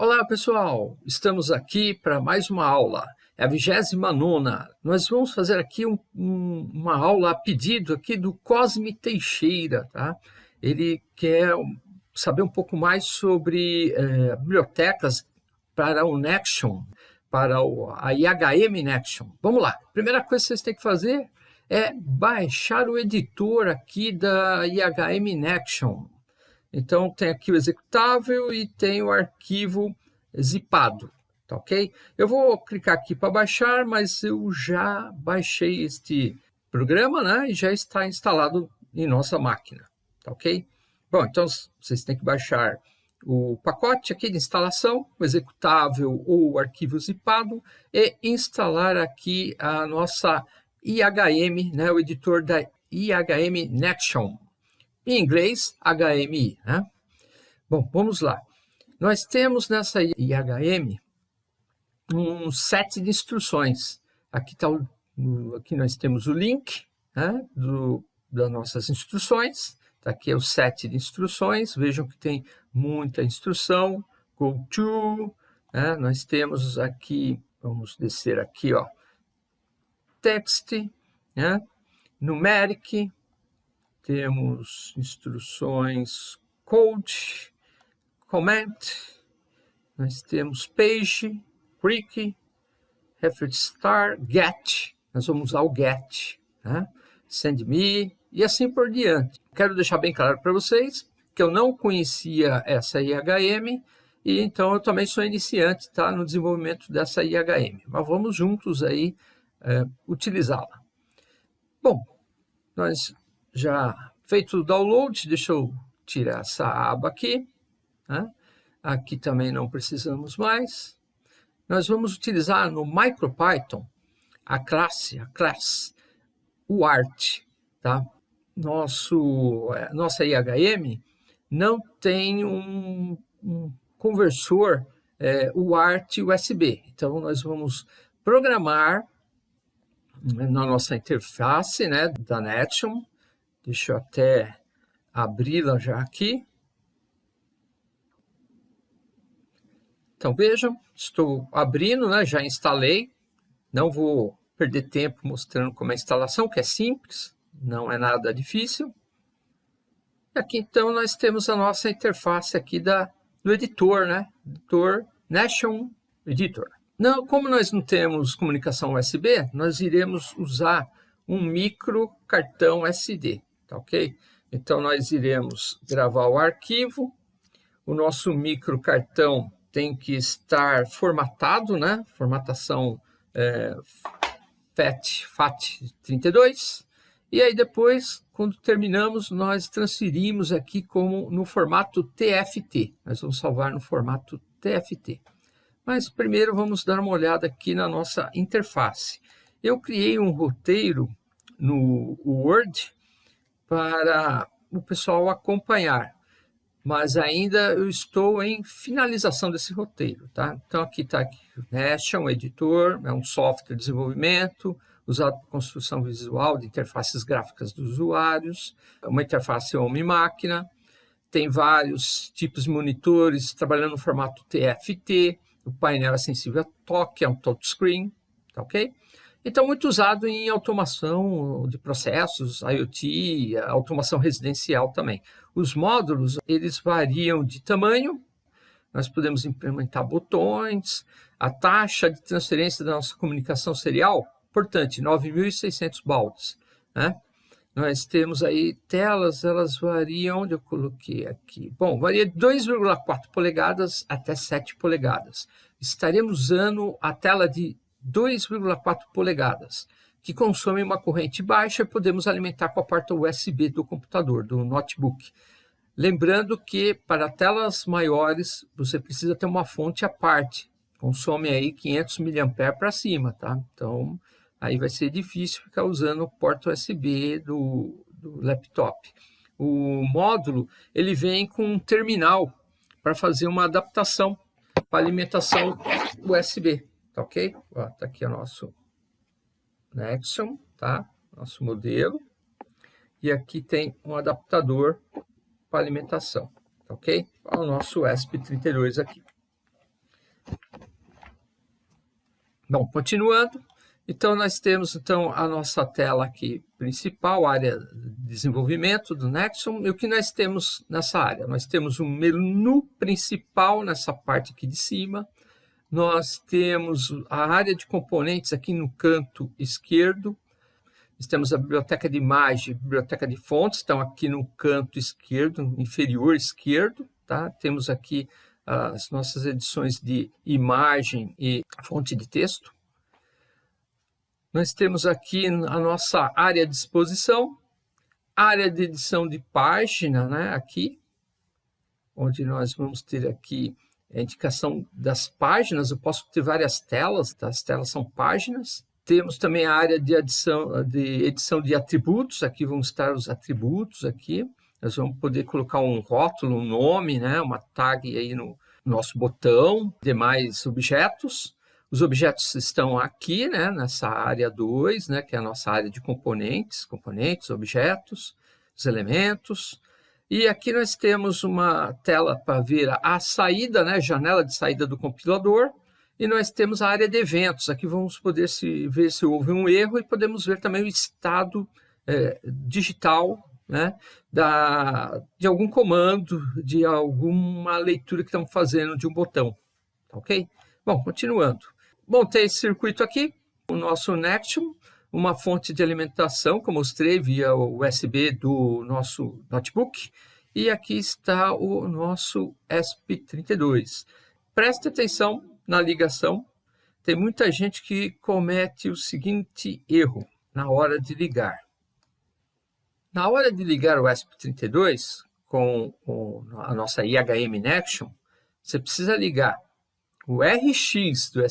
Olá pessoal, estamos aqui para mais uma aula, é a 29 Nós vamos fazer aqui um, um, uma aula a pedido aqui do Cosme Teixeira, tá? Ele quer saber um pouco mais sobre é, bibliotecas para o Nexion, para o, a IHM Nexion. Vamos lá, primeira coisa que vocês têm que fazer é baixar o editor aqui da IHM Nexion. Então, tem aqui o executável e tem o arquivo zipado, tá ok? Eu vou clicar aqui para baixar, mas eu já baixei este programa, né? E já está instalado em nossa máquina, tá ok? Bom, então vocês têm que baixar o pacote aqui de instalação, o executável ou o arquivo zipado e instalar aqui a nossa IHM, né, o editor da IHM Nexion, em inglês, HMI. Né? Bom, vamos lá. Nós temos nessa IHM um set de instruções. Aqui, tá o, aqui nós temos o link né, do, das nossas instruções. Tá aqui é o set de instruções. Vejam que tem muita instrução. Go to. Né, nós temos aqui, vamos descer aqui, ó, text, né, numeric, temos instruções code, comment, nós temos page, quick, reference star, get, nós vamos usar o get, né? send me e assim por diante. Quero deixar bem claro para vocês que eu não conhecia essa IHM e então eu também sou iniciante tá, no desenvolvimento dessa IHM, mas vamos juntos aí é, utilizá-la. Bom, nós já feito o download, deixa eu tirar essa aba aqui. Né? Aqui também não precisamos mais. Nós vamos utilizar no MicroPython a classe, a class, o art. Tá? Nosso, é, nossa IHM não tem um, um conversor é, UART USB. Então, nós vamos programar na nossa interface né, da Netion, Deixa eu até abri-la já aqui. Então vejam, estou abrindo, né? já instalei. Não vou perder tempo mostrando como é a instalação, que é simples, não é nada difícil. E aqui então nós temos a nossa interface aqui da, do editor, né? Editor Nation Editor. Não, como nós não temos comunicação USB, nós iremos usar um micro cartão SD tá ok? Então, nós iremos gravar o arquivo, o nosso microcartão tem que estar formatado, né? Formatação é, FAT, FAT32, e aí depois, quando terminamos, nós transferimos aqui como no formato TFT. Nós vamos salvar no formato TFT. Mas primeiro vamos dar uma olhada aqui na nossa interface. Eu criei um roteiro no Word para o pessoal acompanhar. Mas ainda eu estou em finalização desse roteiro. Tá? Então aqui está o Nest, é um editor, é um software de desenvolvimento, usado para construção visual de interfaces gráficas dos usuários, uma interface homem-máquina, tem vários tipos de monitores trabalhando no formato TFT, o painel é sensível a toque, é um touchscreen, tá ok? Então, muito usado em automação de processos, IoT, automação residencial também. Os módulos, eles variam de tamanho, nós podemos implementar botões, a taxa de transferência da nossa comunicação serial, importante, 9.600 baldes. Né? Nós temos aí telas, elas variam, onde eu coloquei aqui? Bom, varia de 2,4 polegadas até 7 polegadas. Estaremos usando a tela de 2,4 polegadas, que consome uma corrente baixa podemos alimentar com a porta USB do computador, do notebook. Lembrando que para telas maiores você precisa ter uma fonte à parte, consome aí 500 mAh para cima, tá? Então aí vai ser difícil ficar usando o porta USB do, do laptop. O módulo ele vem com um terminal para fazer uma adaptação para alimentação USB. Tá ok? Ó, tá aqui o nosso Nexon, tá? Nosso modelo. E aqui tem um adaptador para alimentação, tá ok? O nosso ESP32 aqui. Bom, continuando, então nós temos então a nossa tela aqui principal, área de desenvolvimento do Nexon, e o que nós temos nessa área? Nós temos um menu principal nessa parte aqui de cima, nós temos a área de componentes aqui no canto esquerdo, nós temos a biblioteca de imagem, biblioteca de fontes, estão aqui no canto esquerdo, inferior esquerdo, tá? Temos aqui as nossas edições de imagem e fonte de texto. Nós temos aqui a nossa área de exposição, área de edição de página, né? Aqui, onde nós vamos ter aqui a indicação das páginas. Eu posso ter várias telas, tá? as telas são páginas. Temos também a área de edição de, edição de atributos, aqui vão estar os atributos aqui. Nós vamos poder colocar um rótulo, um nome, né, uma tag aí no nosso botão, demais objetos. Os objetos estão aqui, né, nessa área 2, né, que é a nossa área de componentes, componentes, objetos, os elementos. E aqui nós temos uma tela para ver a saída, né, janela de saída do compilador, e nós temos a área de eventos. Aqui vamos poder se, ver se houve um erro e podemos ver também o estado é, digital né, da, de algum comando, de alguma leitura que estamos fazendo de um botão. Tá ok? Bom, continuando. Montei esse circuito aqui, o nosso Nexium, uma fonte de alimentação eu mostrei via USB do nosso notebook. E aqui está o nosso ESP32. Preste atenção na ligação, tem muita gente que comete o seguinte erro na hora de ligar. Na hora de ligar o ESP32 com a nossa IHM Nexion, você precisa ligar o RX do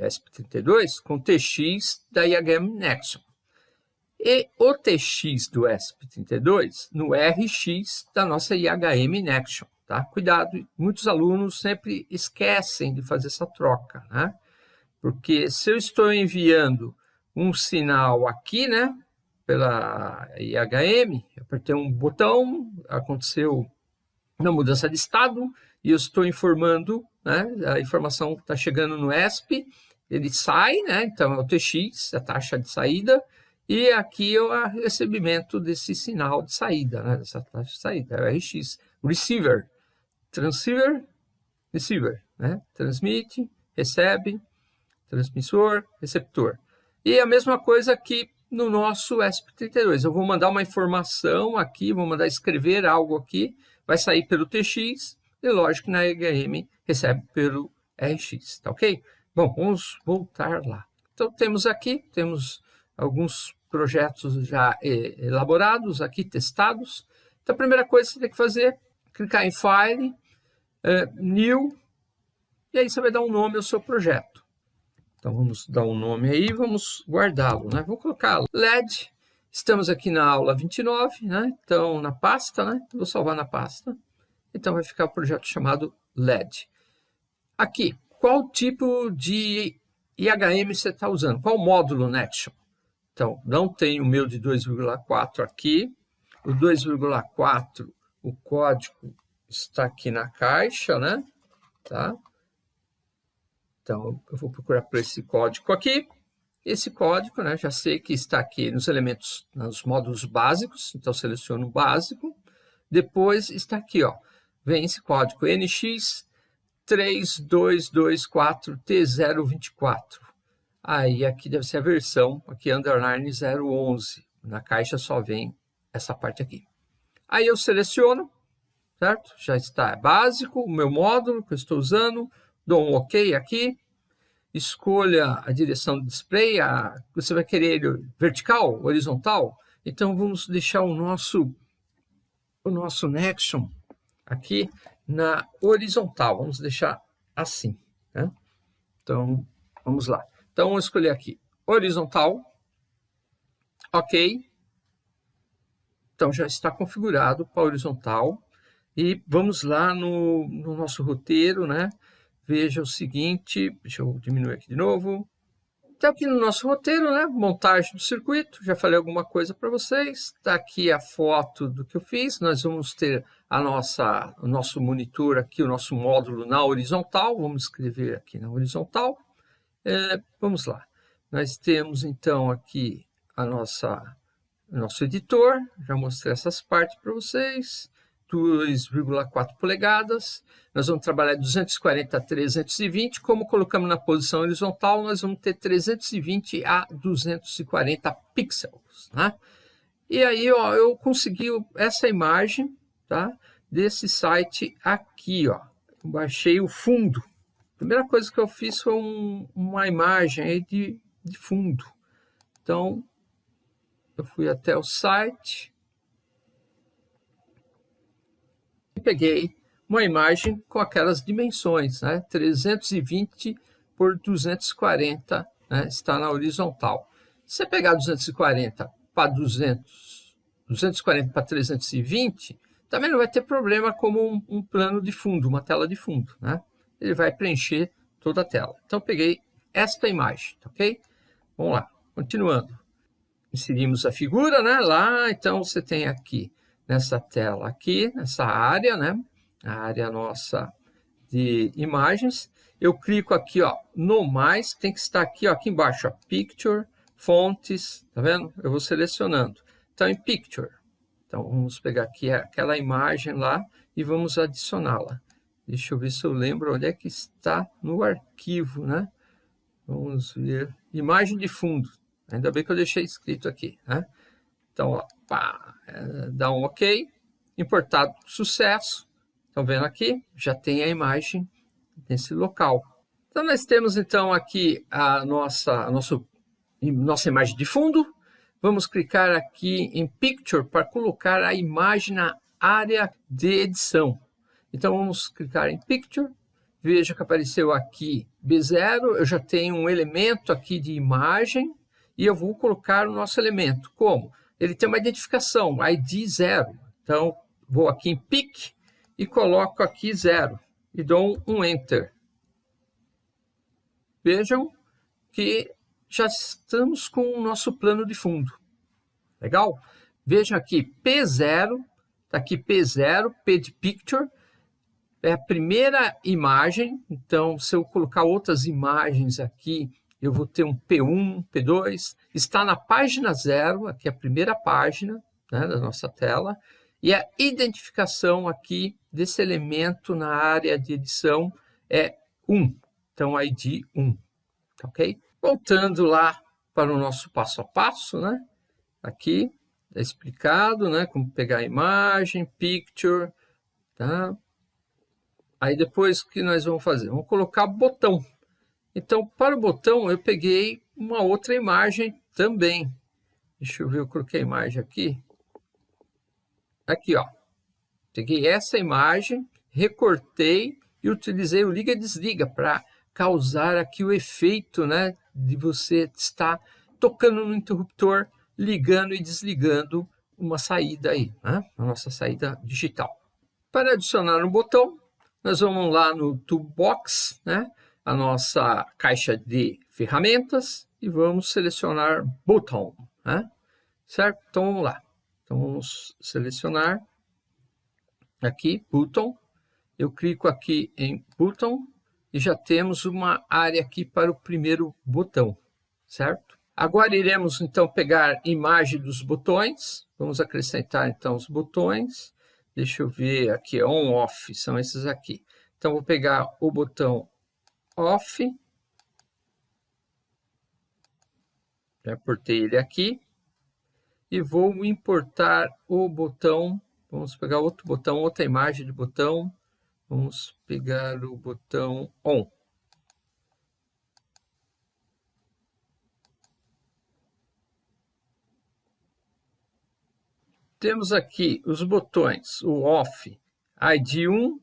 ESP32 com TX da IHM Nexion e o TX do ESP32 no RX da nossa IHM Nexion. Tá? Cuidado, muitos alunos sempre esquecem de fazer essa troca, né? Porque se eu estou enviando um sinal aqui, né, pela IHM, apertei um botão, aconteceu uma mudança de estado e eu estou informando, né, a informação está chegando no ESP, ele sai, né, então é o TX, a taxa de saída, e aqui é o recebimento desse sinal de saída, né, dessa taxa de saída, é o RX, receiver transceiver, receiver, né? Transmite, recebe, transmissor, receptor. E a mesma coisa aqui no nosso ESP32. Eu vou mandar uma informação aqui, vou mandar escrever algo aqui, vai sair pelo TX e lógico na EHM recebe pelo RX, tá ok? Bom, vamos voltar lá. Então temos aqui, temos alguns projetos já eh, elaborados aqui, testados. Então a primeira coisa que você tem que fazer clicar em File, uh, New, e aí você vai dar um nome ao seu projeto. Então vamos dar um nome aí, vamos guardá-lo, né? Vou colocar LED, estamos aqui na aula 29, né? Então na pasta, né? Vou salvar na pasta. Então vai ficar o projeto chamado LED. Aqui, qual tipo de IHM você está usando? Qual módulo Nexon? Então, não tem o meu de 2,4 aqui. O 2,4 o código está aqui na caixa, né? Tá? Então, eu vou procurar por esse código aqui. Esse código, né, já sei que está aqui nos elementos, nos módulos básicos, então seleciono o básico. Depois está aqui, ó, vem esse código NX3224T024. Aí aqui deve ser a versão, aqui underline 011. Na caixa só vem essa parte aqui. Aí eu seleciono, certo? Já está básico, o meu módulo que eu estou usando, dou um OK aqui, escolha a direção do display, a, você vai querer ele vertical, horizontal, então vamos deixar o nosso, o nosso Nexion aqui na horizontal, vamos deixar assim, né? Então, vamos lá. Então, vamos escolher aqui horizontal, ok, então, já está configurado para horizontal. E vamos lá no, no nosso roteiro, né? Veja o seguinte, deixa eu diminuir aqui de novo. Então, aqui no nosso roteiro, né? Montagem do circuito, já falei alguma coisa para vocês. Está aqui a foto do que eu fiz. Nós vamos ter a nossa, o nosso monitor aqui, o nosso módulo na horizontal. Vamos escrever aqui na horizontal. É, vamos lá. Nós temos então aqui a nossa nosso editor, já mostrei essas partes para vocês, 2,4 polegadas, nós vamos trabalhar 240 a 320, como colocamos na posição horizontal, nós vamos ter 320 a 240 pixels, né? E aí, ó, eu consegui essa imagem, tá? Desse site aqui, ó. Baixei o fundo. A primeira coisa que eu fiz foi um, uma imagem aí de, de fundo. Então, eu fui até o site e peguei uma imagem com aquelas dimensões, né? 320 por 240, né? está na horizontal. Se você pegar 240 para 200, 240 para 320, também não vai ter problema como um, um, plano de fundo, uma tela de fundo, né? Ele vai preencher toda a tela. Então, peguei esta imagem, ok? Vamos lá, continuando inserimos a figura, né? Lá, então você tem aqui nessa tela aqui, nessa área, né? A área nossa de imagens. Eu clico aqui, ó, no mais, tem que estar aqui, ó, aqui embaixo, ó, Picture, Fontes, tá vendo? Eu vou selecionando. Então, em Picture. Então, vamos pegar aqui aquela imagem lá e vamos adicioná-la. Deixa eu ver se eu lembro onde é que está no arquivo, né? Vamos ver. Imagem de fundo. Ainda bem que eu deixei escrito aqui, né? Então, ó, pá, é, dá um OK, importado sucesso. Estão vendo aqui? Já tem a imagem nesse local. Então, nós temos então aqui a nossa, a nosso, nossa imagem de fundo. Vamos clicar aqui em Picture para colocar a imagem na área de edição. Então, vamos clicar em Picture. Veja que apareceu aqui B0. Eu já tenho um elemento aqui de imagem e eu vou colocar o nosso elemento. Como? Ele tem uma identificação, ID 0. Então, vou aqui em pick e coloco aqui 0 e dou um Enter. Vejam que já estamos com o nosso plano de fundo. Legal? Vejam aqui, P0, está aqui P0, P de Picture, é a primeira imagem, então se eu colocar outras imagens aqui eu vou ter um P1, P2, está na página zero, aqui a primeira página né, da nossa tela, e a identificação aqui desse elemento na área de edição é 1, então ID 1, tá ok? Voltando lá para o nosso passo a passo, né? Aqui é explicado, né? Como pegar a imagem, picture, tá? Aí depois o que nós vamos fazer? Vamos colocar botão, então, para o botão, eu peguei uma outra imagem também. Deixa eu ver, eu coloquei a imagem aqui. Aqui, ó. Peguei essa imagem, recortei e utilizei o liga e desliga para causar aqui o efeito né, de você estar tocando no interruptor, ligando e desligando uma saída aí, né? a nossa saída digital. Para adicionar um botão, nós vamos lá no Toolbox, né? a nossa caixa de ferramentas e vamos selecionar Button, né? certo? Então vamos lá. Então vamos selecionar aqui Button. Eu clico aqui em Button e já temos uma área aqui para o primeiro botão, certo? Agora iremos então pegar imagem dos botões. Vamos acrescentar então os botões. Deixa eu ver aqui, on, off, são esses aqui. Então vou pegar o botão off. Já importei ele aqui. E vou importar o botão. Vamos pegar outro botão, outra imagem de botão. Vamos pegar o botão on. Temos aqui os botões, o off, ID1,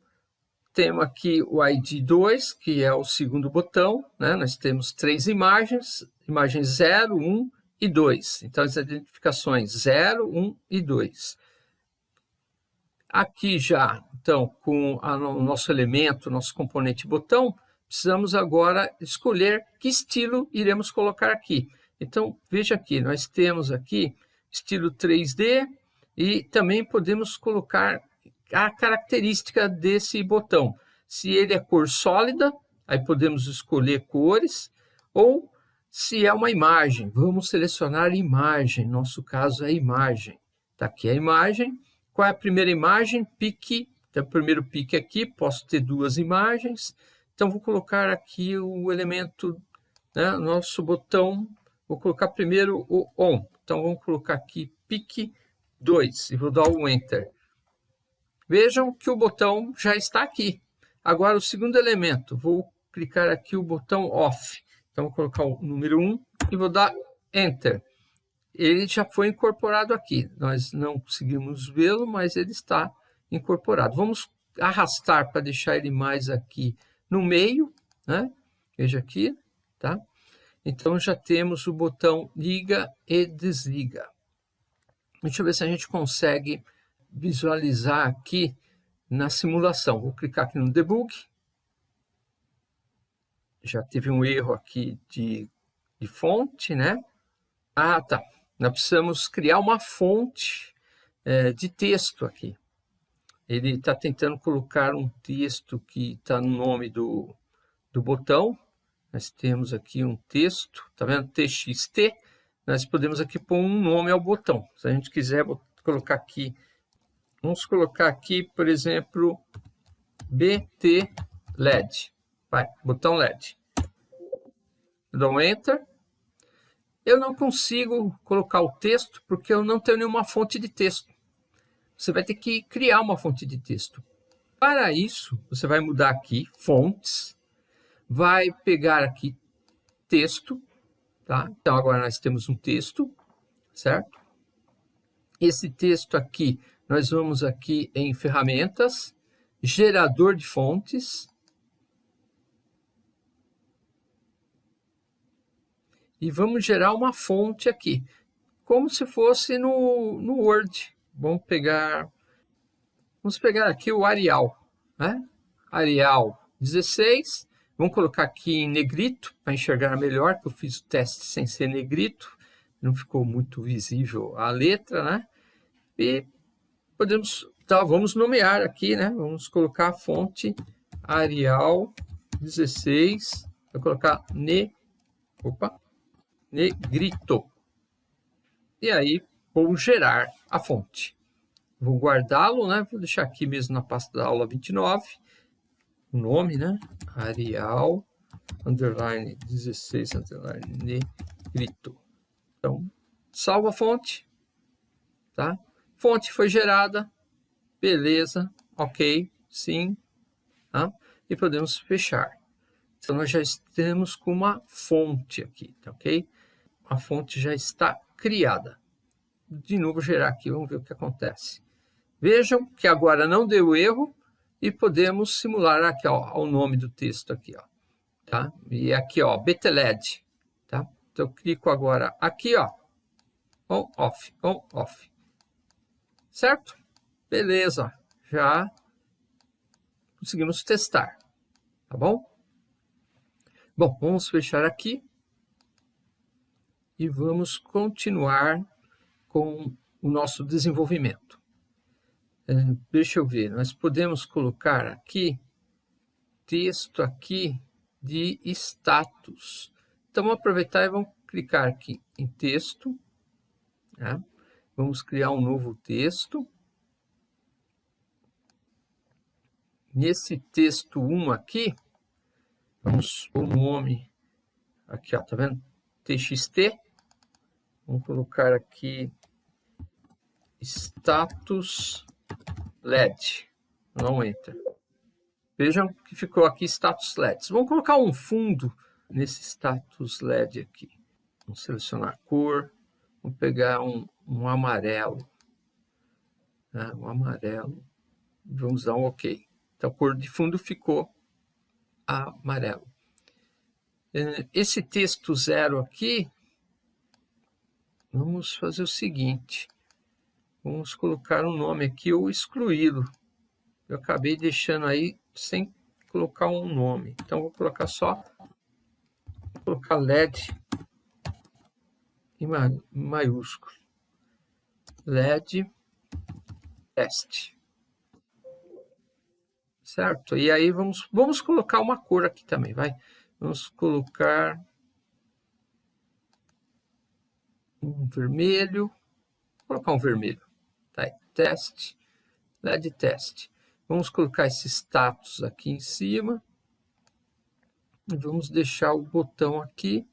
temos aqui o ID 2, que é o segundo botão. Né? Nós temos três imagens, imagens 0, 1 e 2. Então, as identificações 0, 1 e 2. Aqui já, então, com a, o nosso elemento, nosso componente botão, precisamos agora escolher que estilo iremos colocar aqui. Então, veja aqui, nós temos aqui estilo 3D e também podemos colocar a característica desse botão. Se ele é cor sólida, aí podemos escolher cores, Ou se é uma imagem, vamos selecionar imagem, nosso caso é imagem. Está aqui a imagem. Qual é a primeira imagem? Pique. Então, o primeiro pique aqui, posso ter duas imagens. Então, vou colocar aqui o elemento, né, nosso botão, vou colocar primeiro o ON. Então, vamos colocar aqui pique 2 e vou dar o Enter. Vejam que o botão já está aqui. Agora, o segundo elemento, vou clicar aqui o botão Off. Então, vou colocar o número 1 e vou dar Enter. Ele já foi incorporado aqui. Nós não conseguimos vê-lo, mas ele está incorporado. Vamos arrastar para deixar ele mais aqui no meio. Né? Veja aqui. Tá? Então, já temos o botão liga e desliga. Deixa eu ver se a gente consegue visualizar aqui na simulação. Vou clicar aqui no debug. Já teve um erro aqui de, de fonte, né? Ah, tá. Nós precisamos criar uma fonte é, de texto aqui. Ele está tentando colocar um texto que está no nome do, do botão. Nós temos aqui um texto, tá vendo? TXT. Nós podemos aqui pôr um nome ao botão. Se a gente quiser colocar aqui Vamos colocar aqui, por exemplo, BT LED. Vai, botão LED. Dou um Enter. Eu não consigo colocar o texto porque eu não tenho nenhuma fonte de texto. Você vai ter que criar uma fonte de texto. Para isso, você vai mudar aqui, fontes, vai pegar aqui texto, tá? Então, agora nós temos um texto, certo? Esse texto aqui nós vamos aqui em ferramentas, gerador de fontes. E vamos gerar uma fonte aqui, como se fosse no, no Word. Vamos pegar, vamos pegar aqui o Arial, né? Arial 16. Vamos colocar aqui em negrito para enxergar melhor, que eu fiz o teste sem ser negrito. Não ficou muito visível a letra, né? E podemos, tá, vamos nomear aqui, né? Vamos colocar a fonte Arial 16, vou colocar ne, opa, negrito. E aí vou gerar a fonte. Vou guardá-lo, né? Vou deixar aqui mesmo na pasta da aula 29, o nome, né? Arial underline 16 underline negrito. Então, salva a fonte, tá? Fonte foi gerada, beleza, ok, sim, tá? e podemos fechar. Então, nós já estamos com uma fonte aqui, tá ok? A fonte já está criada. De novo, gerar aqui, vamos ver o que acontece. Vejam que agora não deu erro e podemos simular aqui ó, o nome do texto aqui, ó, tá? E aqui, ó, BTLED, tá? Então, eu clico agora aqui, ó, on, off, on, off. Certo? Beleza, já conseguimos testar, tá bom? Bom, vamos fechar aqui e vamos continuar com o nosso desenvolvimento. É, deixa eu ver, nós podemos colocar aqui texto aqui de status. Então, vamos aproveitar e vamos clicar aqui em texto, né? Vamos criar um novo texto. Nesse texto 1 aqui, vamos pôr o nome, aqui ó, tá vendo? TXT. Vamos colocar aqui status LED. Não enter. Vejam que ficou aqui status LEDs. Vamos colocar um fundo nesse status LED aqui. Vamos selecionar cor. Vamos pegar um, um amarelo. Né? Um amarelo. Vamos dar um OK. Então, a cor de fundo ficou amarelo. É, esse texto zero aqui, vamos fazer o seguinte. Vamos colocar um nome aqui ou excluí-lo. Eu acabei deixando aí sem colocar um nome. Então, vou colocar só, vou colocar LED em maiúsculo. LED teste. Certo? E aí vamos, vamos colocar uma cor aqui também, vai? Vamos colocar um vermelho, vou colocar um vermelho, tá aí, LED teste. Vamos colocar esse status aqui em cima, e vamos deixar o botão aqui,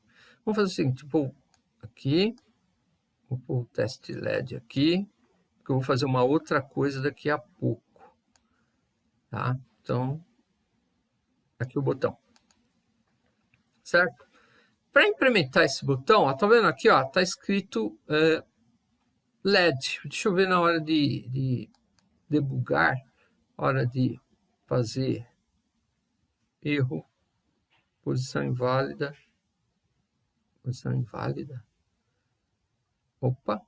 vamos fazer o seguinte, vou aqui, vou pôr o teste LED aqui, porque eu vou fazer uma outra coisa daqui a pouco, tá? Então, aqui o botão, certo? Para implementar esse botão, ó, tá vendo aqui, ó, tá escrito é, LED. Deixa eu ver na hora de, de debugar, hora de fazer erro, posição inválida, posição inválida. Opa!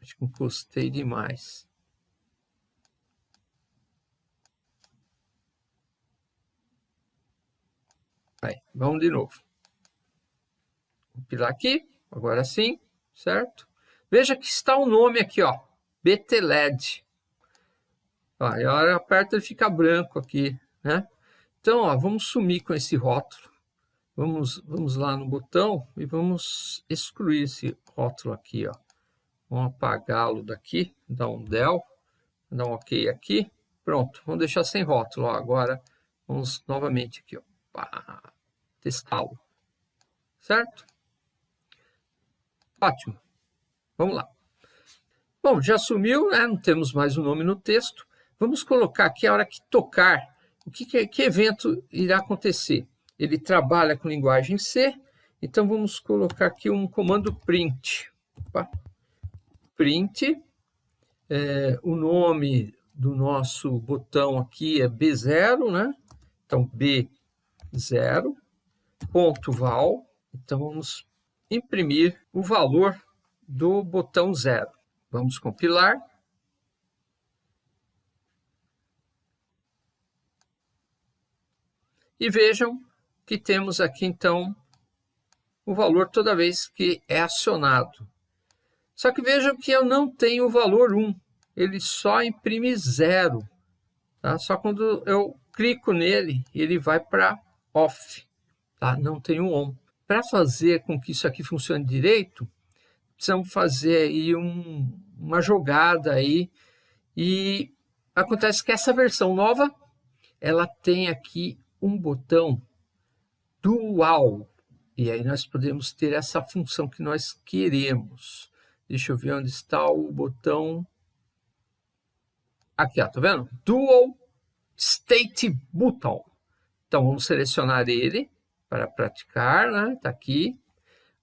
Acho que encostei demais. Aí, vamos de novo. Compilar aqui, agora sim, certo? Veja que está o nome aqui, ó, BTLED. Ó, e a hora aperta ele fica branco aqui, né? Então, ó, vamos sumir com esse rótulo. Vamos, vamos lá no botão e vamos excluir esse rótulo aqui, ó. Vamos apagá-lo daqui, dar um del, dar um ok aqui. Pronto, vamos deixar sem rótulo. Ó. Agora, vamos novamente aqui, ó testá-lo. Certo? Ótimo. Vamos lá. Bom, já sumiu, né? não temos mais o nome no texto. Vamos colocar aqui a hora que tocar, o que, que, que evento irá acontecer. Ele trabalha com linguagem C, então vamos colocar aqui um comando print. Opa. Print, é, o nome do nosso botão aqui é B0, né? Então, B0 ponto val. Então, vamos imprimir o valor do botão zero. Vamos compilar. E vejam que temos aqui, então, o valor toda vez que é acionado. Só que vejam que eu não tenho o valor 1, ele só imprime zero. Tá? Só quando eu clico nele, ele vai para off tá? não tem o on. Para fazer com que isso aqui funcione direito, precisamos fazer aí um, uma jogada aí e acontece que essa versão nova ela tem aqui um botão dual e aí nós podemos ter essa função que nós queremos. Deixa eu ver onde está o botão. Aqui, ó, tá vendo? Dual State Button. Então vamos selecionar ele para praticar, né? Está aqui.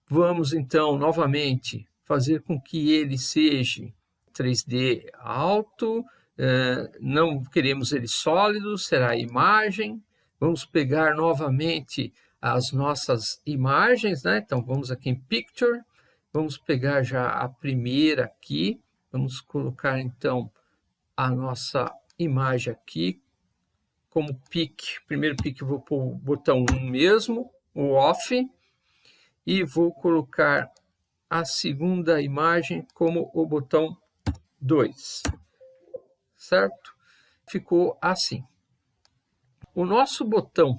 Vamos, então, novamente, fazer com que ele seja 3D alto, eh, não queremos ele sólido, será imagem. Vamos pegar novamente as nossas imagens, né? Então, vamos aqui em Picture, vamos pegar já a primeira aqui, vamos colocar, então, a nossa imagem aqui, como pick, primeiro pick eu vou pôr o botão 1 mesmo, o off, e vou colocar a segunda imagem como o botão 2, certo? Ficou assim. O nosso botão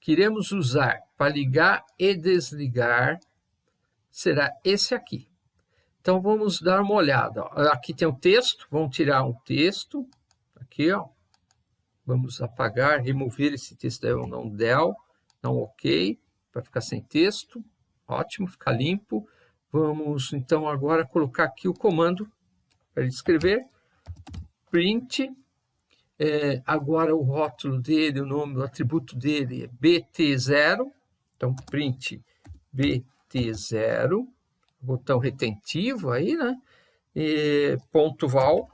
que iremos usar para ligar e desligar será esse aqui. Então, vamos dar uma olhada. Aqui tem o texto, vamos tirar um texto, aqui, ó, Vamos apagar, remover esse texto daí, não del, não ok, para ficar sem texto. Ótimo, ficar limpo. Vamos, então, agora colocar aqui o comando para escrever. Print. É, agora o rótulo dele, o nome, o atributo dele é BT0. Então, print BT0. Botão retentivo aí, né? E, ponto val,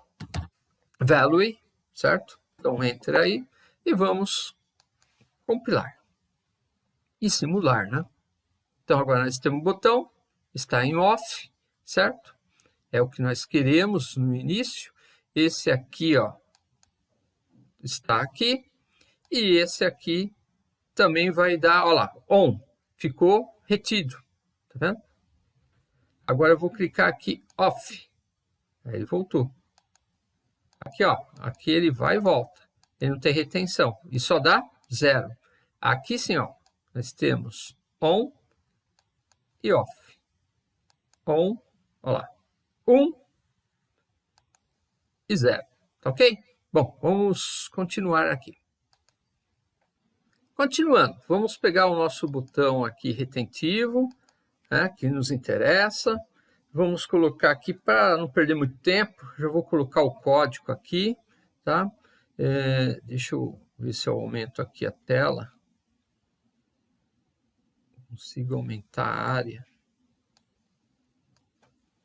value, certo? Então, entra aí e vamos compilar e simular, né? Então, agora nós temos o botão, está em off, certo? É o que nós queremos no início. Esse aqui, ó, está aqui. E esse aqui também vai dar, ó lá, on. Ficou retido, tá vendo? Agora eu vou clicar aqui, off. Aí ele voltou. Aqui, ó, aqui ele vai e volta. Ele não tem retenção. E só dá zero. Aqui sim, ó, nós temos on e off. On, olha lá, 1 um e 0, tá ok? Bom, vamos continuar aqui. Continuando, vamos pegar o nosso botão aqui retentivo, né, que nos interessa. Vamos colocar aqui, para não perder muito tempo, já vou colocar o código aqui, tá? É, deixa eu ver se eu aumento aqui a tela. Consigo aumentar a área.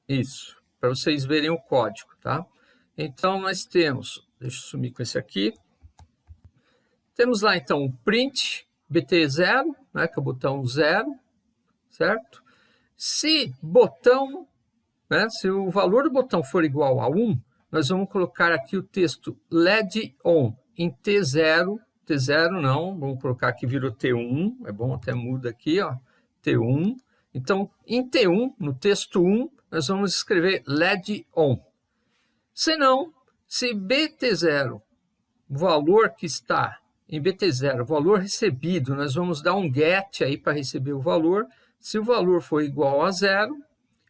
Isso, para vocês verem o código, tá? Então, nós temos, deixa eu sumir com esse aqui. Temos lá, então, o print BT0, né, que é o botão 0, certo? Se botão, né, se o valor do botão for igual a 1, nós vamos colocar aqui o texto LED ON em T0, T0 não, vamos colocar que virou T1, é bom até muda aqui, ó, T1. Então, em T1, no texto 1, nós vamos escrever LED ON. Se não, se BT0, o valor que está em BT0, o valor recebido, nós vamos dar um GET aí para receber o valor. Se o valor for igual a zero,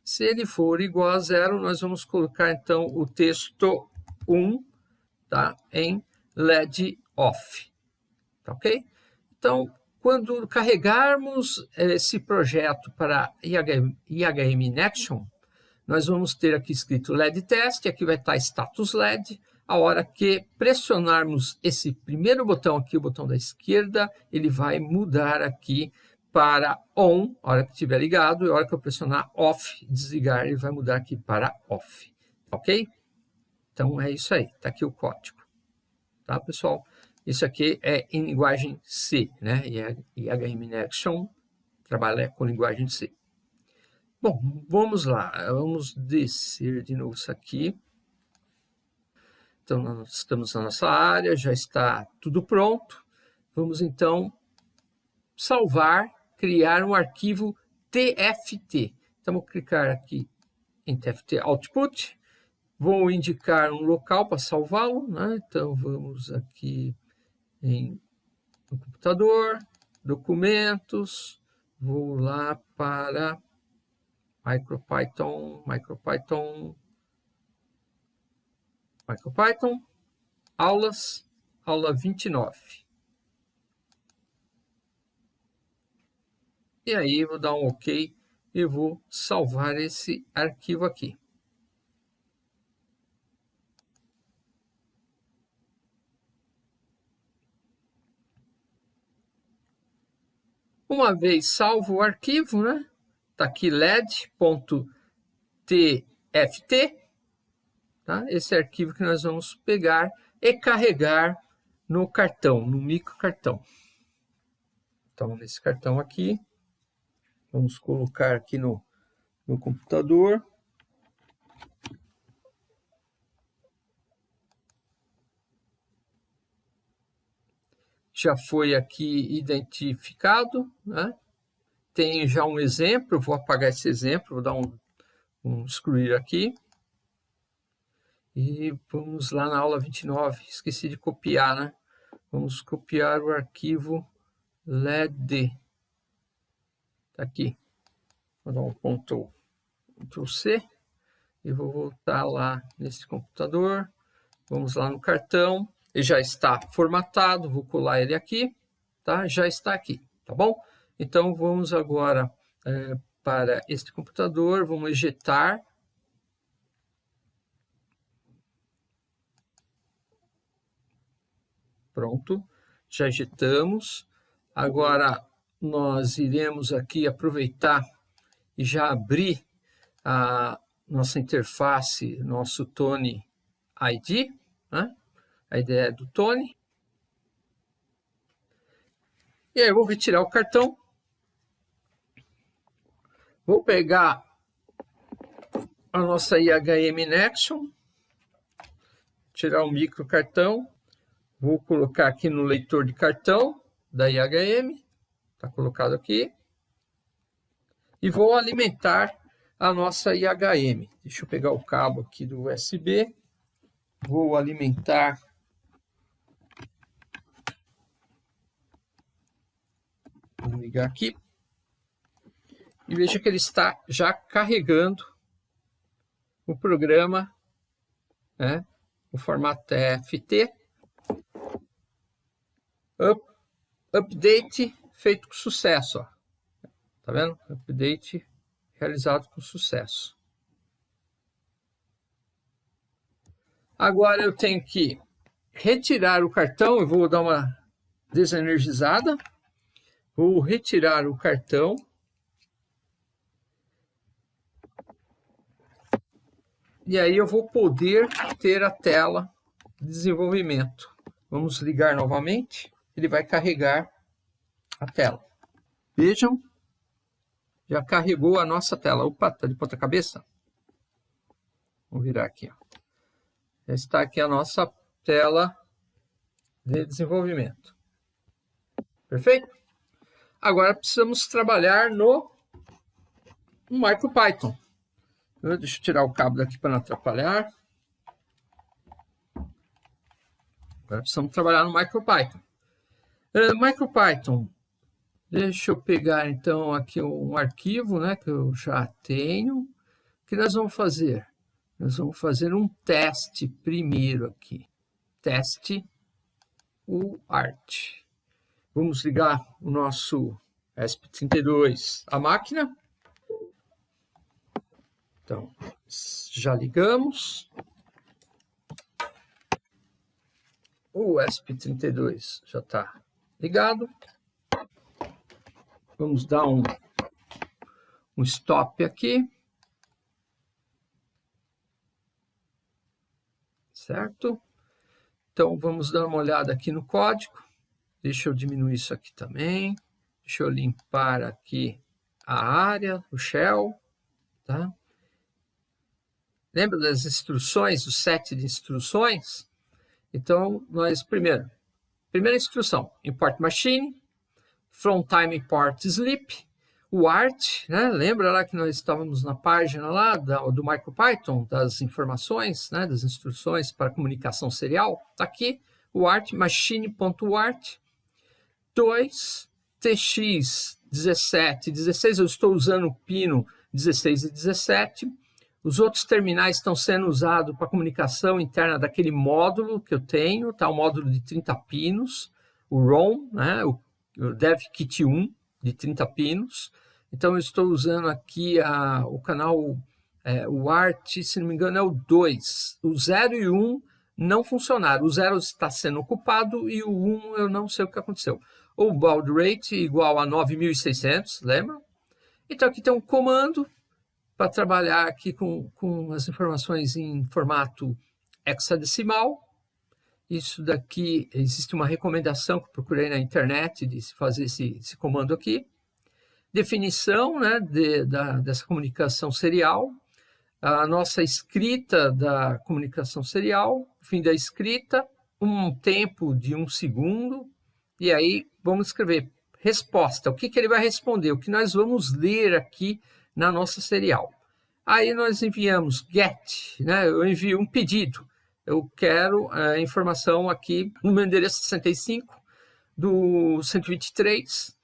se ele for igual a zero, nós vamos colocar então o texto 1 tá, em LED off. Tá ok? Então, quando carregarmos esse projeto para IHM, IHM Nexon, nós vamos ter aqui escrito LED test, aqui vai estar status LED. A hora que pressionarmos esse primeiro botão aqui, o botão da esquerda, ele vai mudar aqui para on, a hora que estiver ligado, e a hora que eu pressionar off, desligar, ele vai mudar aqui para off, ok? Então é isso aí, está aqui o código, tá pessoal? Isso aqui é em linguagem C, né? E HM Action trabalha com linguagem C. Bom, vamos lá, vamos descer de novo isso aqui. Então, nós estamos na nossa área, já está tudo pronto. Vamos então salvar criar um arquivo TFT. Então, vou clicar aqui em TFT Output, vou indicar um local para salvá-lo, né? então vamos aqui em computador, documentos, vou lá para MicroPython, MicroPython, MicroPython, aulas, aula 29. E aí vou dar um OK e vou salvar esse arquivo aqui. Uma vez salvo o arquivo, né? Está aqui led.tft, tá? Esse arquivo que nós vamos pegar e carregar no cartão, no microcartão. Então, nesse cartão aqui, Vamos colocar aqui no, no computador. Já foi aqui identificado, né? Tem já um exemplo, vou apagar esse exemplo, vou dar um, um excluir aqui. E vamos lá na aula 29, esqueci de copiar, né? Vamos copiar o arquivo LED. Tá aqui. Vou dar um Ctrl, Ctrl C e vou voltar lá nesse computador. Vamos lá no cartão. Ele já está formatado, vou colar ele aqui, tá? Já está aqui, tá bom? Então vamos agora é, para este computador, vamos ejetar. Pronto, já ejetamos. Agora nós iremos aqui aproveitar e já abrir a nossa interface, nosso Tony ID, né? a ideia é do Tony. E aí eu vou retirar o cartão. Vou pegar a nossa IHM Nexon, tirar o micro cartão, vou colocar aqui no leitor de cartão da IHM. Está colocado aqui. E vou alimentar a nossa IHM. Deixa eu pegar o cabo aqui do USB. Vou alimentar Vou ligar aqui. E veja que ele está já carregando o programa, né, o formato TFT, Up, update feito com sucesso, ó. tá vendo? Update realizado com sucesso. Agora eu tenho que retirar o cartão, eu vou dar uma desenergizada, vou retirar o cartão, e aí eu vou poder ter a tela de desenvolvimento. Vamos ligar novamente, ele vai carregar a tela. Vejam, já carregou a nossa tela. Opa, está de ponta cabeça? Vou virar aqui. Ó está aqui a nossa tela de desenvolvimento. Perfeito? Agora precisamos trabalhar no, no MicroPython. Deixa eu tirar o cabo daqui para não atrapalhar. Agora precisamos trabalhar no MicroPython. Uh, MicroPython, deixa eu pegar então aqui um arquivo né, que eu já tenho. O que nós vamos fazer? Nós vamos fazer um teste primeiro aqui. Teste o art. Vamos ligar o nosso ESP32 à máquina. Então, já ligamos. O ESP32 já está ligado. Vamos dar um, um stop aqui. certo? Então, vamos dar uma olhada aqui no código. Deixa eu diminuir isso aqui também. Deixa eu limpar aqui a área, o shell, tá? Lembra das instruções, o set de instruções? Então, nós, primeiro, primeira instrução, import machine, from time import sleep, o art, né? lembra lá que nós estávamos na página lá da, do MicroPython, das informações, né? das instruções para comunicação serial? Está aqui, o art, machine.art, 2, tx 17, 16, eu estou usando o pino 16 e 17, os outros terminais estão sendo usados para comunicação interna daquele módulo que eu tenho, tá? o módulo de 30 pinos, o ROM, né? o, DevKit 1, de 30 pinos. Então, eu estou usando aqui a, o canal, é, o Art, se não me engano, é o 2. O 0 e o 1 um não funcionaram. O 0 está sendo ocupado e o 1 um, eu não sei o que aconteceu. O baud rate igual a 9.600, lembra? Então, aqui tem um comando para trabalhar aqui com, com as informações em formato hexadecimal. Isso daqui, existe uma recomendação que procurei na internet de fazer esse, esse comando aqui. Definição né, de, da, dessa comunicação serial, a nossa escrita da comunicação serial, fim da escrita, um tempo de um segundo, e aí vamos escrever resposta, o que, que ele vai responder, o que nós vamos ler aqui na nossa serial. Aí nós enviamos get, né, eu envio um pedido, eu quero a informação aqui no meu endereço 65 do 123,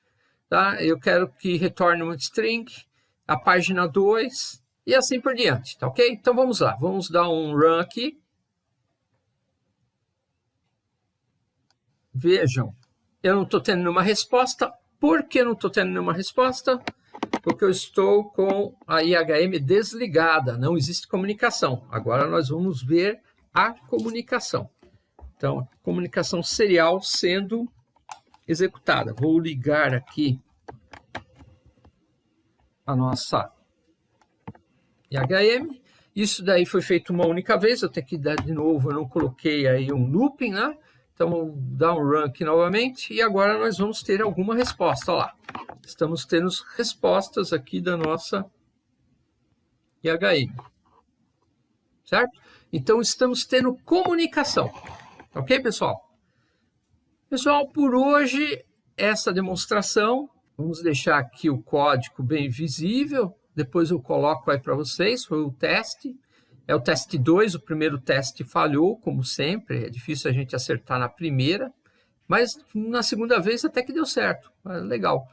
tá? eu quero que retorne um string, a página 2 e assim por diante, tá ok? Então vamos lá, vamos dar um run aqui. Vejam, eu não estou tendo nenhuma resposta. Por que não estou tendo nenhuma resposta? Porque eu estou com a IHM desligada, não existe comunicação. Agora nós vamos ver a comunicação. Então, comunicação serial sendo executada. Vou ligar aqui a nossa IHM. Isso daí foi feito uma única vez, eu tenho que dar de novo, eu não coloquei aí um looping, né? Então, vou dar um run aqui novamente e agora nós vamos ter alguma resposta, olha lá. Estamos tendo respostas aqui da nossa IHM. Certo? Então, estamos tendo comunicação. Ok, pessoal? Pessoal, por hoje, essa demonstração, vamos deixar aqui o código bem visível, depois eu coloco aí para vocês, foi o teste, é o teste 2, o primeiro teste falhou, como sempre, é difícil a gente acertar na primeira, mas na segunda vez até que deu certo, legal.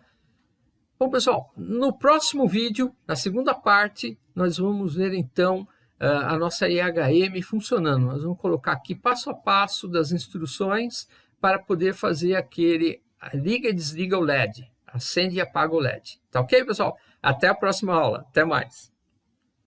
Bom, pessoal, no próximo vídeo, na segunda parte, nós vamos ver então a nossa IHM funcionando. Nós vamos colocar aqui passo a passo das instruções para poder fazer aquele liga e desliga o LED, acende e apaga o LED. Tá ok, pessoal? Até a próxima aula. Até mais.